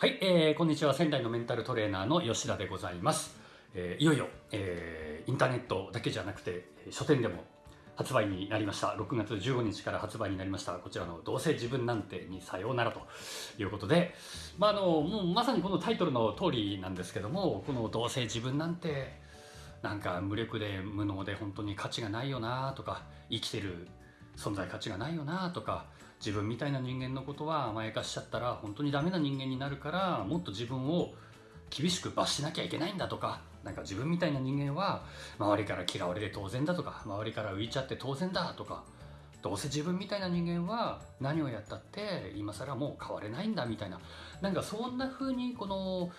はい、えー、こんにちは。仙台のメンタルトレーナーの吉田でございます、えーいよいよ、えーインターネットだけじゃなくて書店でも発売になりました。6月15日から発売になりました。こちらの「どうせ自分なんて」にさようならということで、まあ、あのもうまさにこのタイトルの通りなんですけどもこの「どうせ自分なんて」なんか無力で無能で本当に価値がないよなとか生きてる存在価値がないよなとか自分みたいな人間のことは甘やかしちゃったら本当にダメな人間になるからもっと自分を厳しく罰しなきゃいけないんだとかなんか自分みたいな人間は周りから嫌われて当然だとか周りから浮いちゃって当然だとかどうせ自分みたいな人間は何をやったって今更もう変われないんだみたいななんかそんな風にこの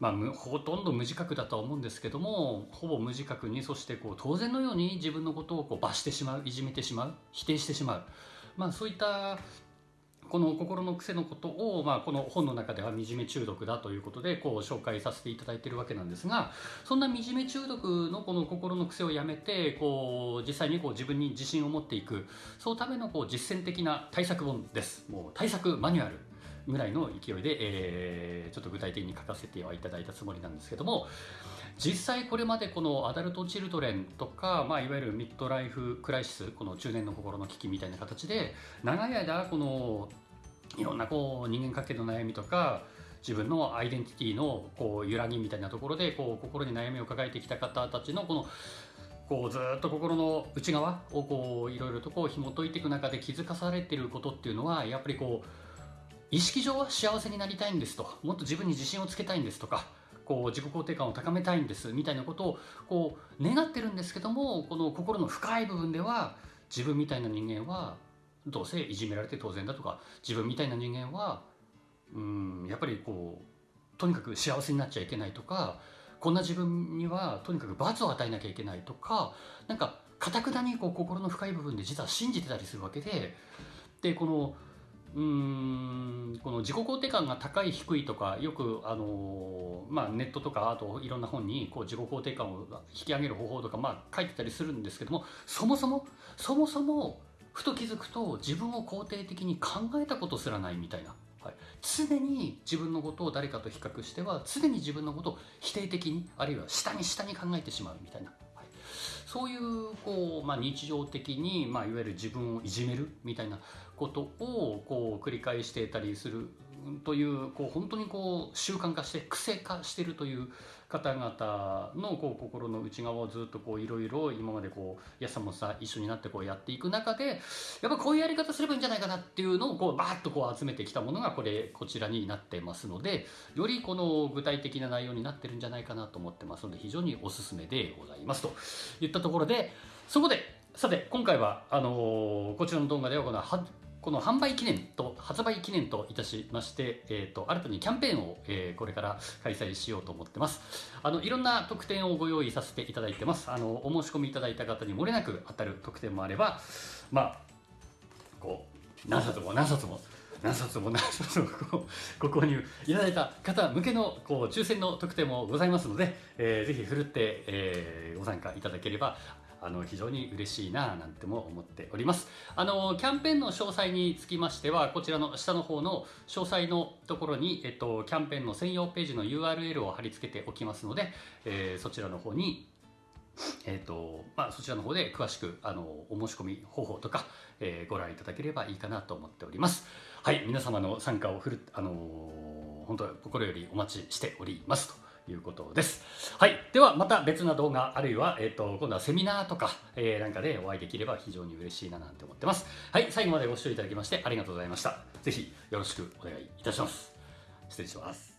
まあ、ほとんど無自覚だとは思うんですけどもほぼ無自覚にそしてこう当然のように自分のことをこう罰してしまういじめてしまう否定してしまう、まあ、そういったこの心の癖のことを、まあ、この本の中では惨め中毒だということでこう紹介させていただいているわけなんですがそんな惨め中毒のこの心の癖をやめてこう実際にこう自分に自信を持っていくそのためのこう実践的な対策本です。もう対策マニュアルぐらいの勢いで、えーちょっと具体的に書かせてはいただいたつもりなんですけども実際これまでこのアダルト・チルドレンとか、まあ、いわゆるミッドライフ・クライシスこの中年の心の危機みたいな形で長い間このいろんなこう人間関係の悩みとか自分のアイデンティティのこう揺らぎみたいなところでこう心に悩みを抱えてきた方たちのこのこうずっと心の内側をこういろいろとこう紐解いていく中で気づかされていることっていうのはやっぱりこう意識上は幸せになりたいんですと。もっと自分に自信をつけたいんですとかこう自己肯定感を高めたいんですみたいなことをこう願ってるんですけどもこの心の深い部分では自分みたいな人間はどうせいじめられて当然だとか自分みたいな人間はうんやっぱりこうとにかく幸せになっちゃいけないとかこんな自分にはとにかく罰を与えなきゃいけないとかなんかかたくなにこう心の深い部分で実は信じてたりするわけででこのうんこの自己肯定感が高い低いとかよく、あのまあ、ネットとかあといろんな本にこう自己肯定感を引き上げる方法とか、まあ、書いてたりするんですけどもそもそもそもそもふと気づくと自分を肯定的に考えたことすらないみたいな、はい、常に自分のことを誰かと比較しては常に自分のことを否定的にあるいは下に下に考えてしまうみたいな。はい。そういうこう、まあ、日常的に、まあ、いわゆる自分をいじめるみたいなことをこう繰り返していたりするというこう本当にこう習慣化して癖化してるという方々のこう心の内側をずっとこういろいろ今までこうやさもさ一緒になってこうやっていく中でやっぱこういうやり方すればいいんじゃないかなっていうのをこうバーッとこう集めてきたものがこれこちらになってますのでよりこの具体的な内容になってるんじゃないかなと思ってますので非常におすすめでございますと。いったところでそこでさて今回はあのーこちらの動画ではこのはこの販売記念と発売記念といたしまして、えー、と新たにキャンペーンを、えーこれから開催しようと思ってます。あのいろんな特典をご用意させていただいてます。あのお申し込みいただいた方に漏れなく当たる特典もあればまあこう何冊も何冊も何冊も何冊もこうご購入いただいた方向けのこう抽選の特典もございますので、えーぜひふるって、えーご参加いただければあの非常に嬉しいななんても思っておりますあのキャンペーンの詳細につきましてはこちらの下の方の詳細のところに、えっと、キャンペーンの専用ページの URL を貼り付けておきますので、えーそちらの方にえーとまあ、そちらの方で詳しくあのお申し込み方法とか、えーご覧いただければいいかなと思っております。はい、皆様の参加をふる、あのー本当心よりお待ちしておりますということです。はい、ではまた別な動画あるいは、えー、と今度はセミナーとか、えーなんかでお会いできれば非常に嬉しいななんて思ってます。はい、最後までご視聴いただきましてありがとうございました。ぜひよろしくお願いいたします。失礼します。